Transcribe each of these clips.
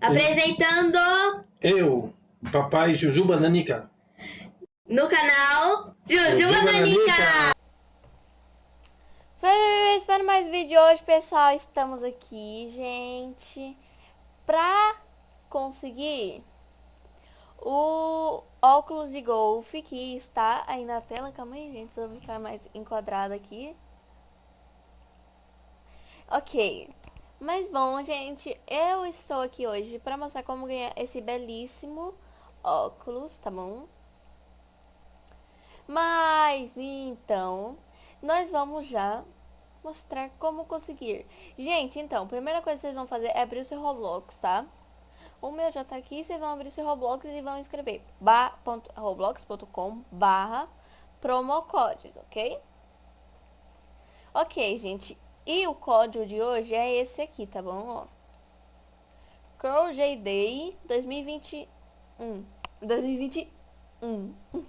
Apresentando Eu, papai Jujuba Nanica. no canal Jujuba Nanica. Feliz para mais vídeo hoje, pessoal. Estamos aqui, gente, pra conseguir o óculos de golfe que está aí na tela. Calma aí, gente, só ficar mais enquadrado aqui. Ok. Mas bom, gente, eu estou aqui hoje para mostrar como ganhar esse belíssimo óculos, tá bom? Mas, então, nós vamos já mostrar como conseguir. Gente, então, primeira coisa que vocês vão fazer é abrir o seu Roblox, tá? O meu já tá aqui, vocês vão abrir o seu Roblox e vão escrever roblox.com barra promocodes, ok? Ok, gente, e o código de hoje é esse aqui, tá bom? Ó. Curl J Day 2021. 2021.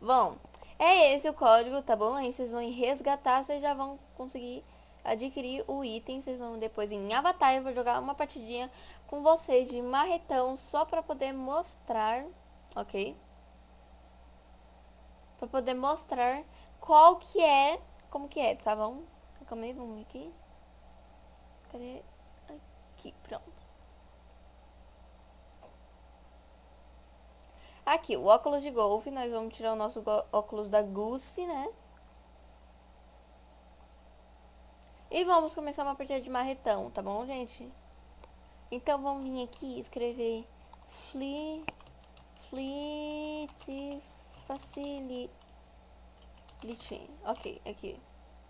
bom, é esse o código, tá bom? Aí vocês vão resgatar, vocês já vão conseguir adquirir o item. Vocês vão depois em Avatar, eu vou jogar uma partidinha com vocês de marretão, só pra poder mostrar, ok? Pra poder mostrar qual que é, como que é, tá bom? Calma aí, vamos aqui. Cadê? Aqui, pronto. Aqui, o óculos de golfe. Nós vamos tirar o nosso óculos da Gucci, né? E vamos começar uma partida de marretão, tá bom, gente? Então, vamos vir aqui e escrever Fleet, Fleet Facility. Ok, aqui.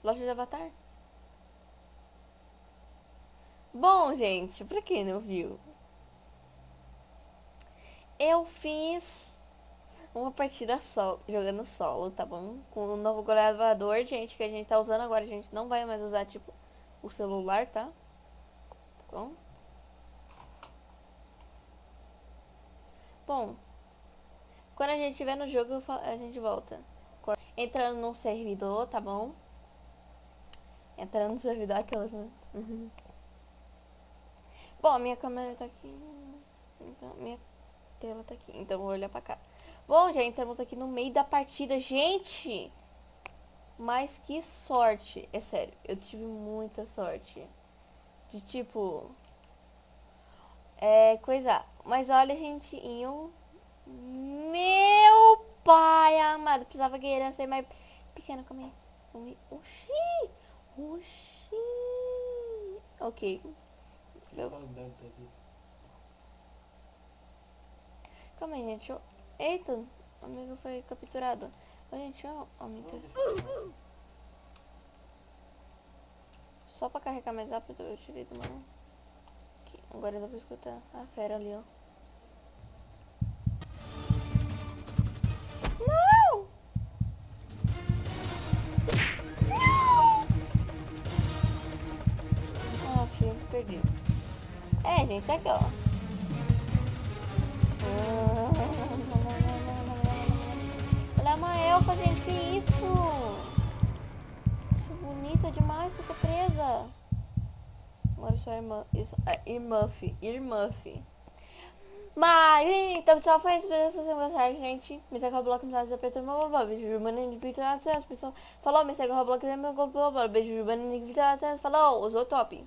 Loja de Avatar. Bom, gente, pra quem não viu, eu fiz uma partida solo, jogando solo, tá bom? Com o novo gravador, gente, que a gente tá usando agora. A gente não vai mais usar, tipo, o celular, tá? Tá bom? Bom, quando a gente estiver no jogo, a gente volta. Entrando num servidor, tá bom? Entrando no servidor, aquelas? Uhum. Bom, minha câmera tá aqui. Então, minha tela tá aqui. Então, vou olhar pra cá. Bom, já entramos aqui no meio da partida. Gente! Mas que sorte. É sério, eu tive muita sorte. De tipo... É, coisa... Mas olha, gente, em um... Meu pai amado. Precisava que ser mais pequeno. Aí. Oxi! Oxi! Ok. Meu... Calma aí, gente. Eu... Eita, o amigo foi capturado. Ô, gente, eu. Só pra carregar mais rápido, eu tirei do mano. Agora dá pra escutar a fera ali, ó. Gente, aqui, ó. Olha uma elfa, gente, que isso? Bonita demais pra ser presa. Agora sou a irmã, isso, é, Irmuff. Mas, então, pessoal, foi isso. Se você gostar, gente, me segue no Roblox, me segue apertando meu blog. Beijo, Jubana, de Vitor Pessoal, falou, me segue no Roblox, meu Beijo, Jubana, de Vitor Falou, usou top.